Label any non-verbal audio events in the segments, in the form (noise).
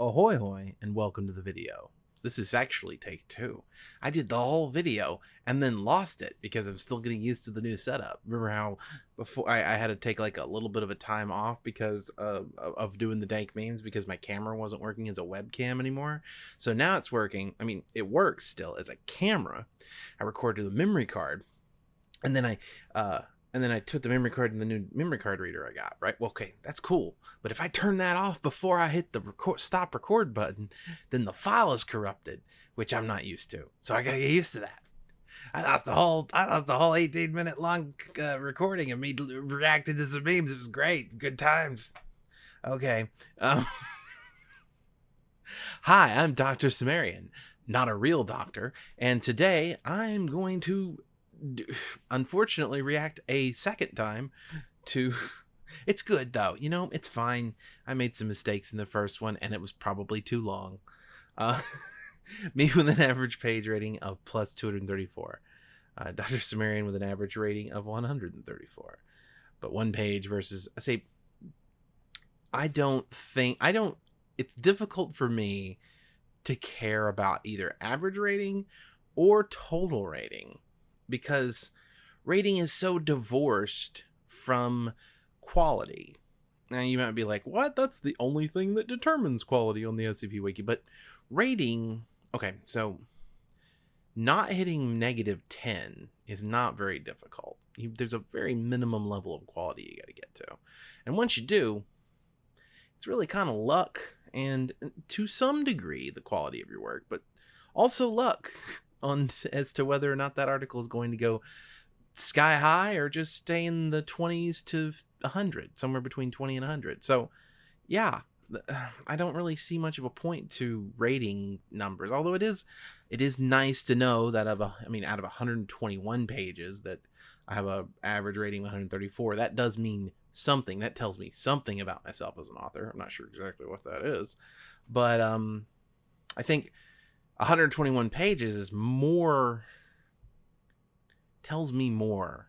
Ahoy hoy and welcome to the video. This is actually take two. I did the whole video and then lost it because I'm still getting used to the new setup. Remember how before I, I had to take like a little bit of a time off because of doing the dank memes because my camera wasn't working as a webcam anymore. So now it's working. I mean, it works still as a camera. I recorded the memory card and then I uh, and then I took the memory card and the new memory card reader I got, right? Well, okay, that's cool. But if I turn that off before I hit the record, stop record button, then the file is corrupted, which I'm not used to. So I gotta get used to that. I lost the whole, I lost the whole 18 minute long uh, recording of me reacting to some memes. It was great, good times. Okay. Um, (laughs) Hi, I'm Dr. Sumerian, not a real doctor, and today I'm going to (sighs) unfortunately react a second time to (laughs) it's good though. You know it's fine. I made some mistakes in the first one and it was probably too long. Uh (laughs) me with an average page rating of plus 234 uh, (laughs) dr sumerian with an average rating of 134 but one page versus i say i don't think i don't it's difficult for me to care about either average rating or total rating because rating is so divorced from quality. Now you might be like, "What? That's the only thing that determines quality on the SCP wiki." But rating, okay, so not hitting negative 10 is not very difficult. You, there's a very minimum level of quality you got to get to. And once you do, it's really kind of luck and to some degree the quality of your work, but also luck (laughs) on as to whether or not that article is going to go sky high or just stay in the 20s to 100 somewhere between 20 and 100 so yeah (sighs) i don't really see much of a point to rating numbers although it is it is nice to know that of a i mean out of 121 pages that i have a average rating of 134 that does mean something. That tells me something about myself as an author. I'm not sure exactly what that is. But um i think 121 pages is more tells me more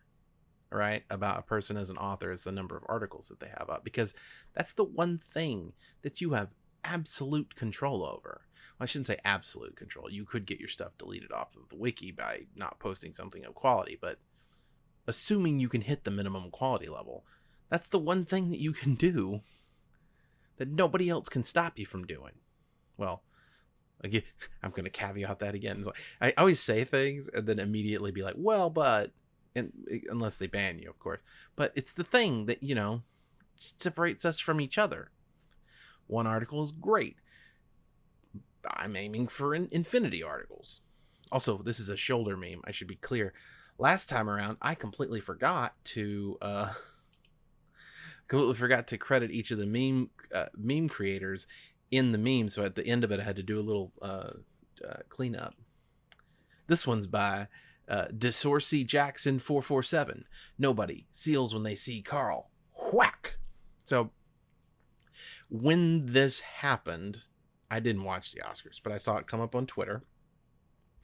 right about a person as an author is the number of articles that they have up because that's the one thing that you have absolute control over. Well, i shouldn't say absolute control. You could get your stuff deleted off of the wiki by not posting something of quality but assuming you can hit the minimum quality level that's the one thing that you can do that nobody else can stop you from doing. Well Again, (laughs) I'm going to caveat that again. Like, I always say things and then immediately be like, well, but, and unless they ban you, of course. But it's the thing that, you know, separates us from each other. One article is great. I'm aiming for in infinity articles. Also, this is a shoulder meme. I should be clear. Last time around, I completely forgot to, uh, (laughs) completely forgot to credit each of the meme uh, meme creators in the meme. So at the end of it, I had to do a little uh, uh, cleanup. This one's by uh, DeSorcy Jackson 447. Nobody seals when they see Carl. Whack! So when this happened, I didn't watch the Oscars, but I saw it come up on Twitter.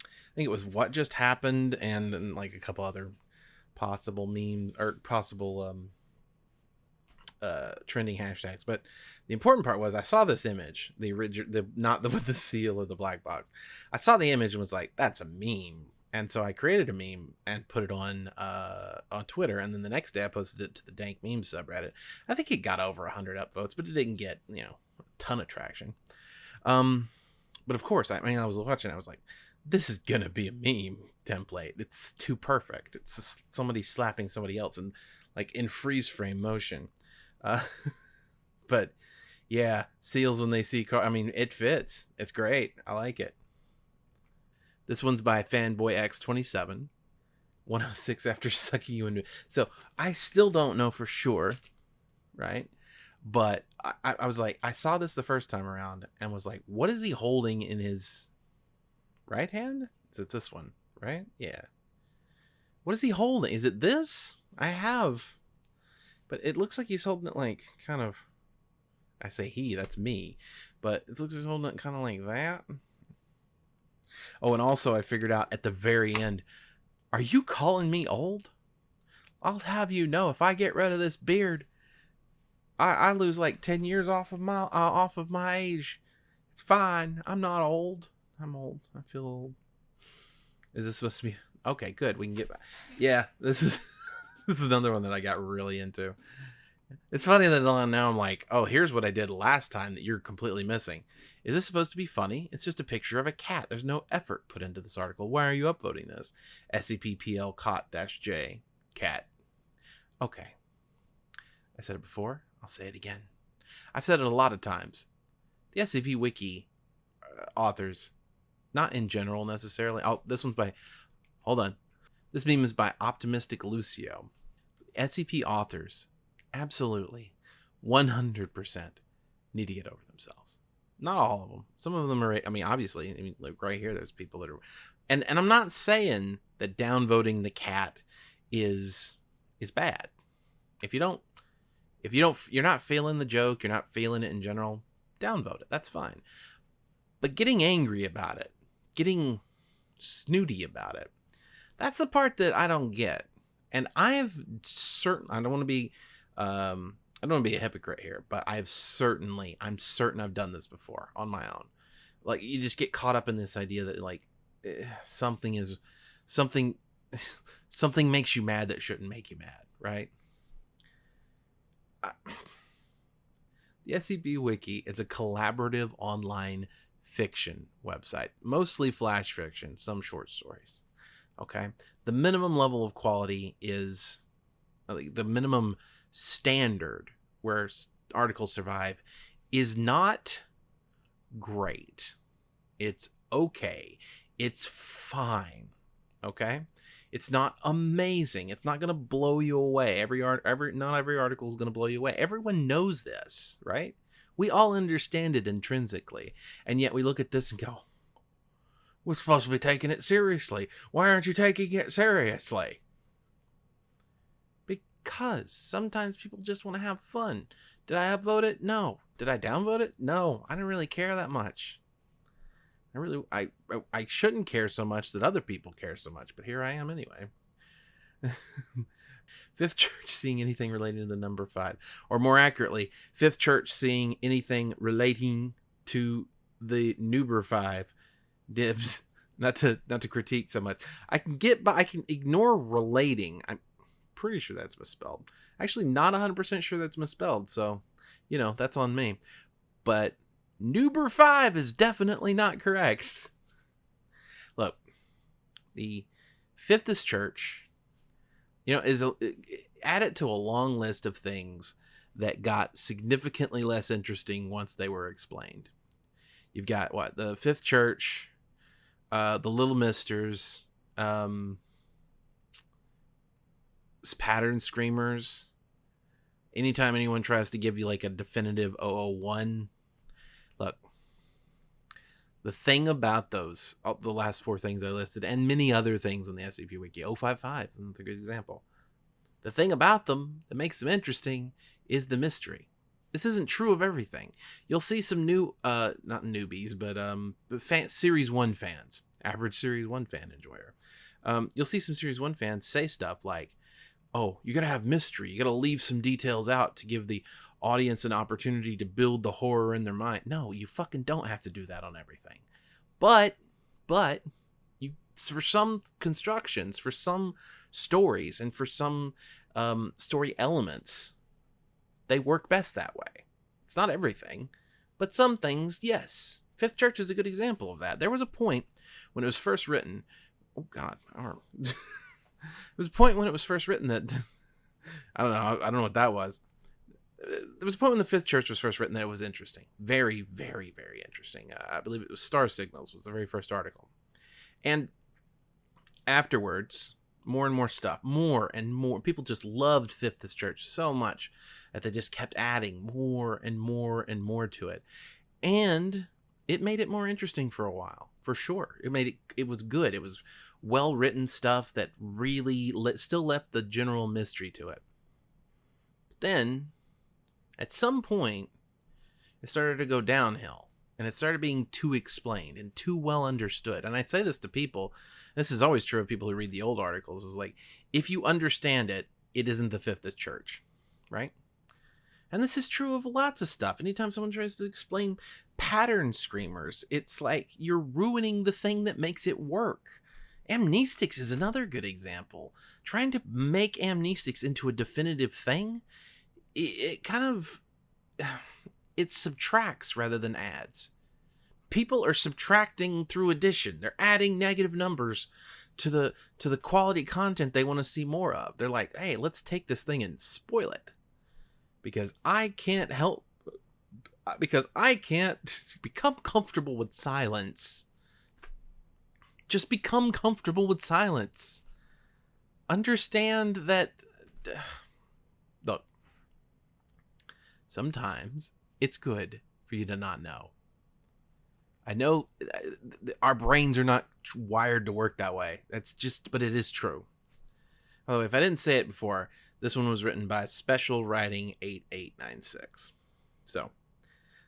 I think it was what just happened and, and like a couple other possible memes or possible um, uh, trending hashtags. But the important part was I saw this image, the original, the not the with (laughs) the seal or the black box. I saw the image and was like, "That's a meme." And so I created a meme and put it on uh, on Twitter. And then the next day I posted it to the Dank Memes subreddit. I think it got over hundred upvotes, but it didn't get you know a ton of traction. Um, but of course, I mean, I was watching. I was like, "This is gonna be a meme template. It's too perfect. It's somebody slapping somebody else and like in freeze frame motion." Uh, (laughs) but yeah, seals when they see car. I mean, it fits. It's great. I like it. This one's by Fanboy X27. 106 after (laughs) sucking you into. So I still don't know for sure, right? But I, I was like, I saw this the first time around and was like, what is he holding in his right hand? Is it this one, right? Yeah. What is he holding? Is it this? I have but it looks like he's holding it like kind of. I say he, that's me. But it looks like he's holding it kind of like that. Oh, and also I figured out at the very end, are you calling me old? I'll have you know if I get rid of this beard, I, I lose like ten years off of my uh, off of my age. It's fine. I'm not old. I'm old. I feel old. Is this supposed to be okay? Good. We can get back. Yeah, this is (laughs) (laughs) this is another one that I got really into. It's funny that now I'm like, oh, here's what I did last time that you're completely missing. Is this supposed to be funny? It's just a picture of a cat. There's no effort put into this article. Why are you upvoting this? SCP-PL cot-J cat. Okay. I said it before. I'll say it again. I've said it a lot of times. The SCP Wiki uh, authors, not in general necessarily. Oh, this one's by. Hold on. This meme is by Optimistic Lucio. SCP authors, absolutely, 100% need to get over themselves. Not all of them. Some of them are. I mean, obviously, I mean, like right here, there's people that are, and and I'm not saying that downvoting the cat is is bad. If you don't, if you don't, you're not feeling the joke, you're not feeling it in general, downvote it. That's fine. But getting angry about it, getting snooty about it, that's the part that I don't get. And I've certain I don't want to be um I don't want to be a hypocrite here, but I've certainly I'm certain I've done this before on my own. Like you just get caught up in this idea that like eh, something is something (laughs) something makes you mad that shouldn't make you mad, right? I, the SCP Wiki is a collaborative online fiction website, mostly flash fiction, some short stories. Okay. The minimum level of quality is the minimum standard where articles survive is not great. It's okay. It's fine. Okay? It's not amazing. It's not going to blow you away. Every art every not every article is going to blow you away. Everyone knows this, right? We all understand it intrinsically. And yet we look at this and go, we're supposed to be taking it seriously. Why aren't you taking it seriously? Because sometimes people just want to have fun. Did I upvote it? No. Did I downvote it? No. I didn't really care that much. I really I I shouldn't care so much that other people care so much, but here I am anyway. (laughs) Fifth Church seeing anything relating to the number five, or more accurately, Fifth Church seeing anything relating to the number five dibs. (laughs) Not to not to critique so much. I can get but i can ignore relating. I'm pretty sure that's misspelled. Actually not 100% sure that's misspelled so you know that's on me. But Nuber 5 is definitely not correct. (laughs) Look, the Fifthist Church, you know, is a, add it to a long list of things that got significantly less interesting once they were explained. You've got what the Fifth Church, uh, the Little Misters, um, pattern screamers. Anytime anyone tries to give you like a definitive 001, look, the thing about those, the last four things I listed, and many other things on the SCP Wiki, 055 is a good example. The thing about them that makes them interesting is the mystery. This isn't true of everything. You'll see some new, uh, not newbies, but um, fan, Series 1 fans average Series 1 fan enjoyer. Um, you'll see some Series 1 fans say stuff like, oh, you gotta have mystery. You gotta leave some details out to give the audience an opportunity to build the horror in their mind. No, you fucking don't have to do that on everything. But, but, you, for some constructions, for some stories, and for some um, story elements, they work best that way. It's not everything, but some things, yes. Fifth Church is a good example of that. There was a point when it was first written. Oh God, (laughs) there was a point when it was first written that (laughs) I don't know. I don't know what that was. There was a point when the Fifth Church was first written that it was interesting, very, very, very interesting. Uh, I believe it was Star Signals was the very first article, and afterwards, more and more stuff, more and more. People just loved Fifth Church so much that they just kept adding more and more and more to it, and it made it more interesting for a while for sure. It made it it was good. It was well written stuff that really let, still left the general mystery to it. But then, at some point, it started to go downhill, and it started being too explained and too well understood. And I say this to people. This is always true of people who read the old articles. Is like if you understand it, it isn't the fifth of church, right? And this is true of lots of stuff. Anytime someone tries to explain pattern screamers, it's like you're ruining the thing that makes it work. Amnestics is another good example. Trying to make amnestics into a definitive thing, it, it kind of (sighs) it subtracts rather than adds. People are subtracting through addition. They're adding negative numbers to the to the quality content they want to see more of. They're like, "Hey, let's take this thing and spoil it." Because I can't help because I can't (laughs) become comfortable with silence just become comfortable with silence. Understand that. (sighs) Look, sometimes it's good for you to not know. I know uh, our brains are not wired to work that way. That's just, but it is true. By the way, if I didn't say it before, this one was written by Special Writing 8896. So,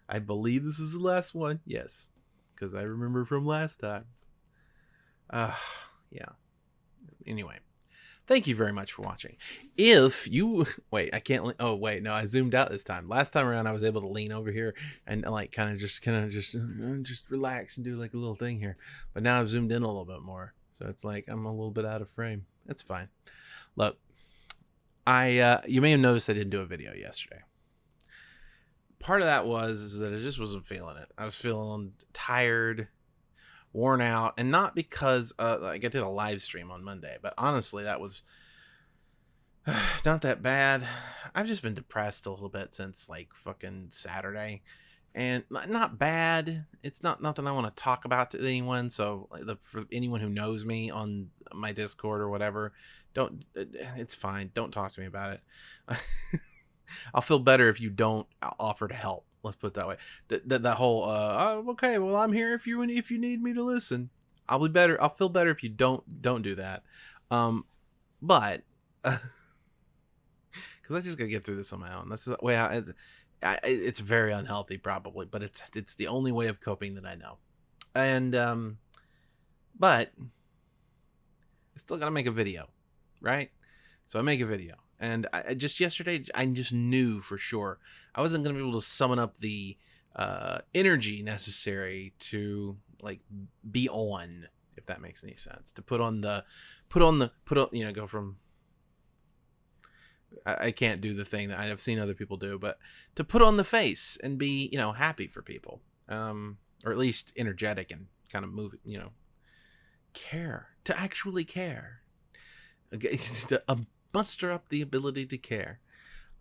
I believe this is the last one. Yes, because I remember from last time. Uh, yeah. Anyway, thank you very much for watching. If you (laughs) wait, I can't. Oh wait, no, I zoomed out this time. Last time around, I was able to lean over here and like kind of just kind of just uh, just relax and do like a little thing here. But now I've zoomed in a little bit more, so it's like I'm a little bit out of frame. It's fine. Look, I uh, you may have noticed I didn't do a video yesterday. Part of that was is that I just wasn't feeling it. I was feeling tired worn out, and not because uh, like I did a live stream on Monday, but honestly, that was (sighs) not that bad. I've just been depressed a little bit since like fucking Saturday, and not bad. It's not nothing I want to talk about to anyone. So the, for anyone who knows me on my Discord or whatever, don't. Uh, it's fine. Don't talk to me about it. (laughs) I'll feel better if you don't offer to help. Let's put it that way. That that, that whole uh oh, okay, well I'm here if you if you need me to listen. I'll be better. I'll feel better if you don't don't do that. Um, but (laughs) because I just gotta get through this on my own. That's the way I, I. It's very unhealthy, probably, but it's it's the only way of coping that I know. And um, but I still gotta make a video, right? So I make a video and I, just yesterday I just knew for sure I wasn't going to be able to summon up the uh, energy necessary to like be on, if that makes any sense. To put on the, put on the, put on, you know, go from. I, I can't do the thing that I've seen other people do, but to put on the face and be, you know, happy for people, um, or at least energetic and kind of move, you know, care to actually care. Okay, to, um, muster up the ability to care.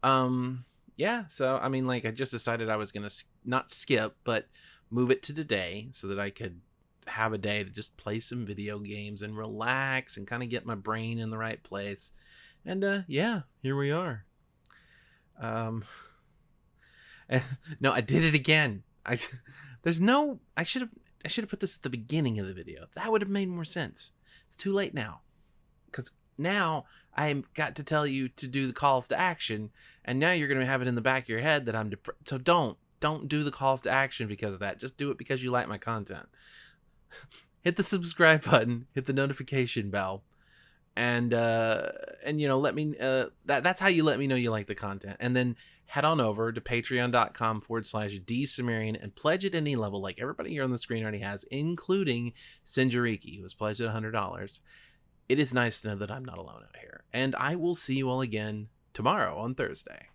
Um, yeah, so I mean, like, I just decided I was gonna not skip, but move it to today so that I could have a day to just play some video games and relax and kind of get my brain in the right place. And uh, yeah, here we are. Um, (laughs) no, I did it again. I there's no. I should have. I should have put this at the beginning of the video. That would have made more sense. It's too late now, because now I've got to tell you to do the calls to action, and now you're going to have it in the back of your head that I'm depressed. So don't, don't do the calls to action because of that. Just do it because you like my content. (laughs) hit the subscribe button, hit the notification bell, and uh, and you know let me uh, that that's how you let me know you like the content, and then head on over to patreon.com forward slash dsumerian and pledge at any level like everybody here on the screen already has, including Sinjariki, who has pledged at $100 it is nice to know that I'm not alone out here. And I will see you all again tomorrow on Thursday.